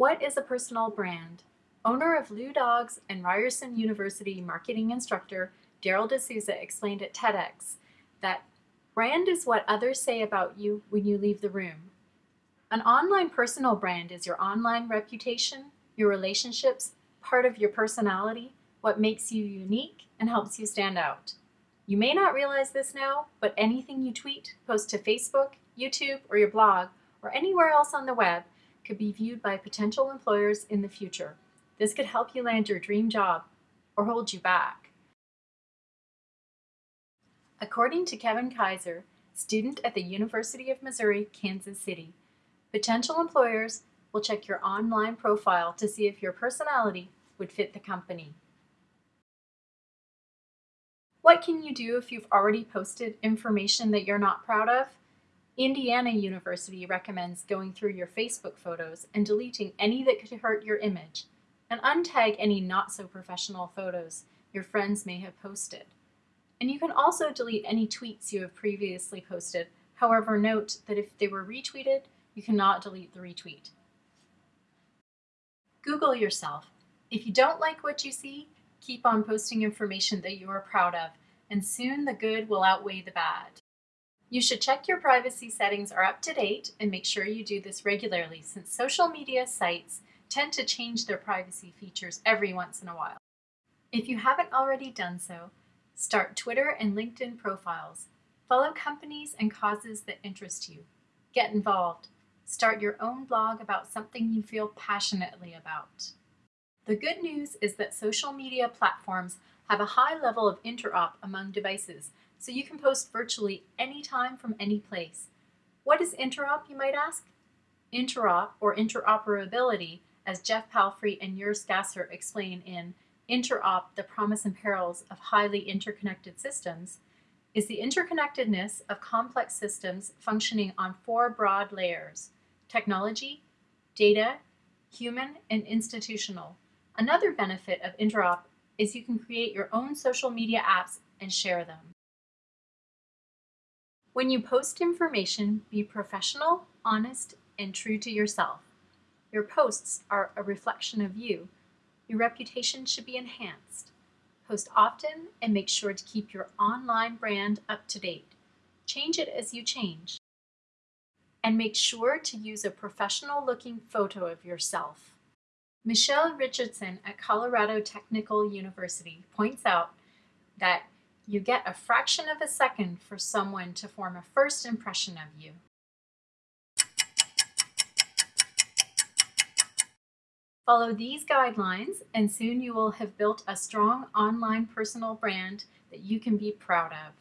What is a personal brand? Owner of Lou Dawg's and Ryerson University marketing instructor Daryl D'Souza explained at TEDx that brand is what others say about you when you leave the room. An online personal brand is your online reputation, your relationships, part of your personality, what makes you unique, and helps you stand out. You may not realize this now, but anything you tweet, post to Facebook, YouTube, or your blog, or anywhere else on the web could be viewed by potential employers in the future. This could help you land your dream job or hold you back. According to Kevin Kaiser, student at the University of Missouri, Kansas City, potential employers will check your online profile to see if your personality would fit the company. What can you do if you've already posted information that you're not proud of? Indiana University recommends going through your Facebook photos and deleting any that could hurt your image, and untag any not so professional photos your friends may have posted. And you can also delete any tweets you have previously posted. However, note that if they were retweeted, you cannot delete the retweet. Google yourself. If you don't like what you see, keep on posting information that you are proud of, and soon the good will outweigh the bad. You should check your privacy settings are up to date and make sure you do this regularly since social media sites tend to change their privacy features every once in a while. If you haven't already done so, start Twitter and LinkedIn profiles. Follow companies and causes that interest you. Get involved. Start your own blog about something you feel passionately about. The good news is that social media platforms have a high level of interop among devices, so you can post virtually anytime from any place. What is interop, you might ask? Interop, or interoperability, as Jeff Palfrey and Urs Gasser explain in Interop, the Promise and Perils of Highly Interconnected Systems, is the interconnectedness of complex systems functioning on four broad layers, technology, data, human, and institutional. Another benefit of Interop is you can create your own social media apps and share them. When you post information, be professional, honest, and true to yourself. Your posts are a reflection of you. Your reputation should be enhanced. Post often and make sure to keep your online brand up to date. Change it as you change. And make sure to use a professional looking photo of yourself. Michelle Richardson at Colorado Technical University points out that you get a fraction of a second for someone to form a first impression of you. Follow these guidelines and soon you will have built a strong online personal brand that you can be proud of.